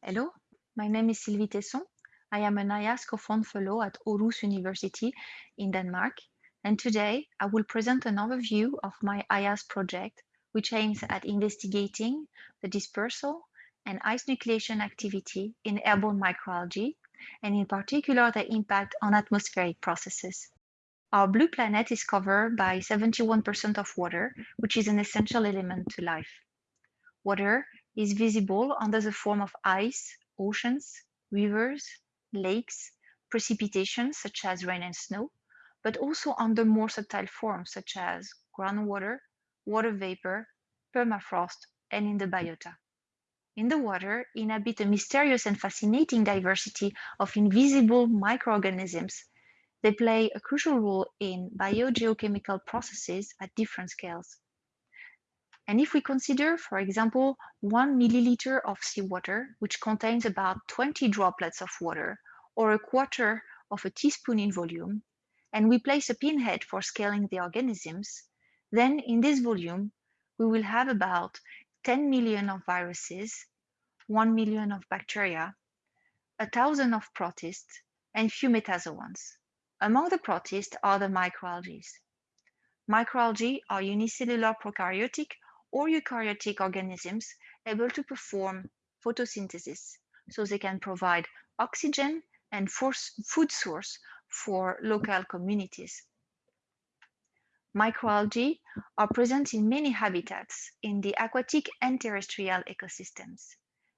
Hello, my name is Sylvie Tesson. I am an IAS co-fund fellow at Aarhus University in Denmark, and today I will present an overview of my IAS project, which aims at investigating the dispersal and ice nucleation activity in airborne microalgae, and in particular the impact on atmospheric processes. Our blue planet is covered by 71% of water, which is an essential element to life. Water is visible under the form of ice, oceans, rivers, lakes, precipitation such as rain and snow, but also under more subtle forms such as groundwater, water vapor, permafrost, and in the biota. In the water inhabit a mysterious and fascinating diversity of invisible microorganisms. They play a crucial role in biogeochemical processes at different scales. And if we consider, for example, one milliliter of seawater, which contains about 20 droplets of water, or a quarter of a teaspoon in volume, and we place a pinhead for scaling the organisms, then in this volume, we will have about 10 million of viruses, 1 million of bacteria, a thousand of protists, and few metazoans. Among the protists are the microalgae. Microalgae are unicellular prokaryotic or eukaryotic organisms able to perform photosynthesis, so they can provide oxygen and food source for local communities. Microalgae are present in many habitats in the aquatic and terrestrial ecosystems.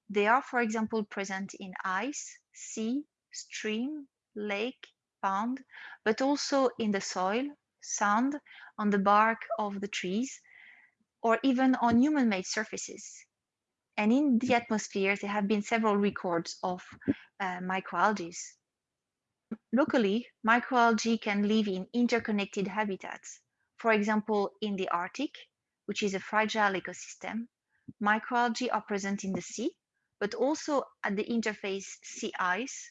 They are, for example, present in ice, sea, stream, lake, pond, but also in the soil, sand, on the bark of the trees, or even on human-made surfaces. And in the atmosphere, there have been several records of uh, microalgae. Locally, microalgae can live in interconnected habitats. For example, in the Arctic, which is a fragile ecosystem, microalgae are present in the sea, but also at the interface sea ice,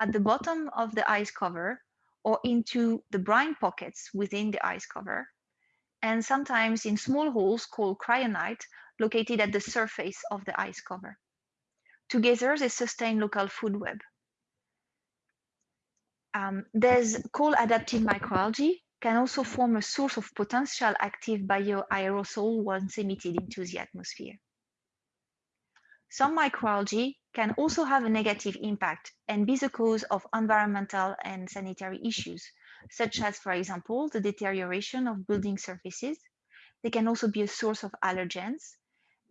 at the bottom of the ice cover, or into the brine pockets within the ice cover, and sometimes in small holes called cryoconite located at the surface of the ice cover. Together, they sustain local food web. Um, there's cold-adapted microalgae can also form a source of potential active bioaerosol once emitted into the atmosphere. Some microalgae can also have a negative impact and be the cause of environmental and sanitary issues, such as, for example, the deterioration of building surfaces. They can also be a source of allergens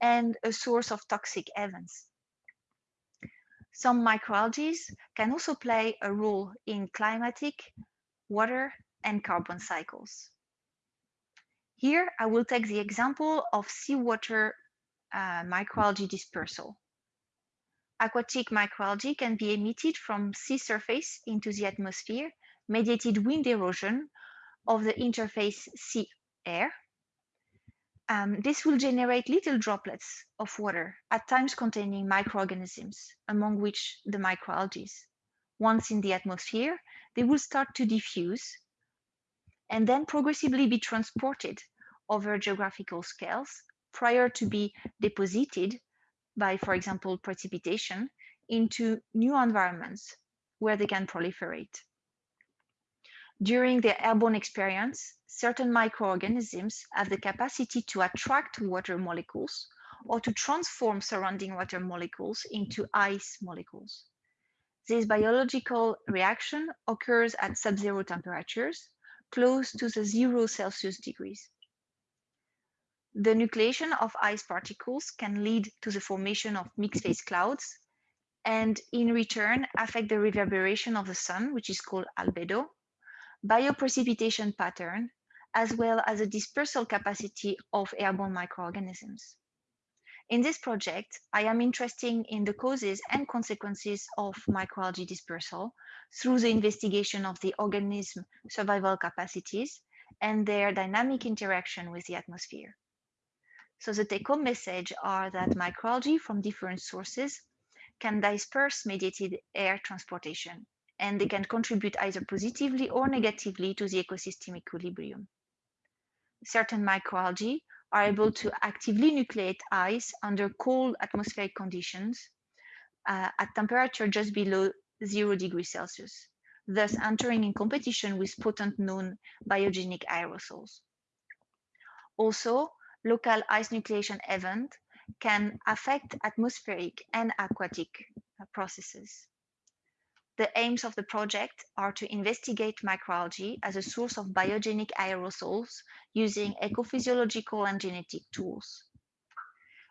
and a source of toxic events. Some microalgae can also play a role in climatic, water, and carbon cycles. Here, I will take the example of seawater uh, microalgae dispersal. Aquatic microalgae can be emitted from sea surface into the atmosphere mediated wind erosion of the interface sea air. Um, this will generate little droplets of water, at times containing microorganisms, among which the microalgae. Once in the atmosphere, they will start to diffuse and then progressively be transported over geographical scales prior to be deposited by, for example, precipitation into new environments where they can proliferate. During their airborne experience, certain microorganisms have the capacity to attract water molecules or to transform surrounding water molecules into ice molecules. This biological reaction occurs at sub-zero temperatures, close to the zero Celsius degrees. The nucleation of ice particles can lead to the formation of mixed phase clouds and in return affect the reverberation of the sun, which is called albedo, bioprecipitation pattern, as well as the dispersal capacity of airborne microorganisms. In this project, I am interested in the causes and consequences of microalgae dispersal through the investigation of the organism survival capacities and their dynamic interaction with the atmosphere. So the take-home message are that microalgae from different sources can disperse mediated air transportation and they can contribute either positively or negatively to the ecosystem equilibrium. Certain microalgae are able to actively nucleate ice under cold atmospheric conditions, uh, at temperature just below zero degrees Celsius, thus entering in competition with potent known biogenic aerosols. Also, local ice nucleation event can affect atmospheric and aquatic uh, processes. The aims of the project are to investigate microalgae as a source of biogenic aerosols using ecophysiological and genetic tools,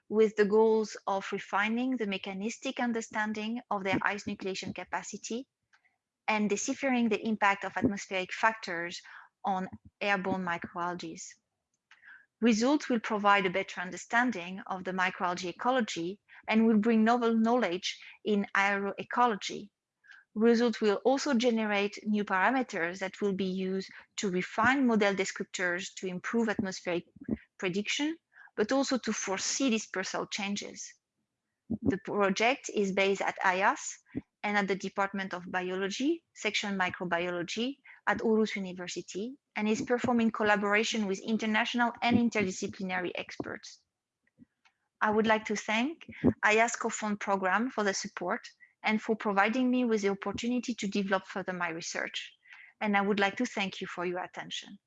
with the goals of refining the mechanistic understanding of their ice nucleation capacity and deciphering the impact of atmospheric factors on airborne microalgae. Results will provide a better understanding of the microalgae ecology and will bring novel knowledge in aeroecology. Results will also generate new parameters that will be used to refine model descriptors to improve atmospheric prediction, but also to foresee dispersal changes. The project is based at IAS and at the Department of Biology, Section Microbiology at Aarhus University and is performed in collaboration with international and interdisciplinary experts. I would like to thank IAS Co-Fund program for the support and for providing me with the opportunity to develop further my research. And I would like to thank you for your attention.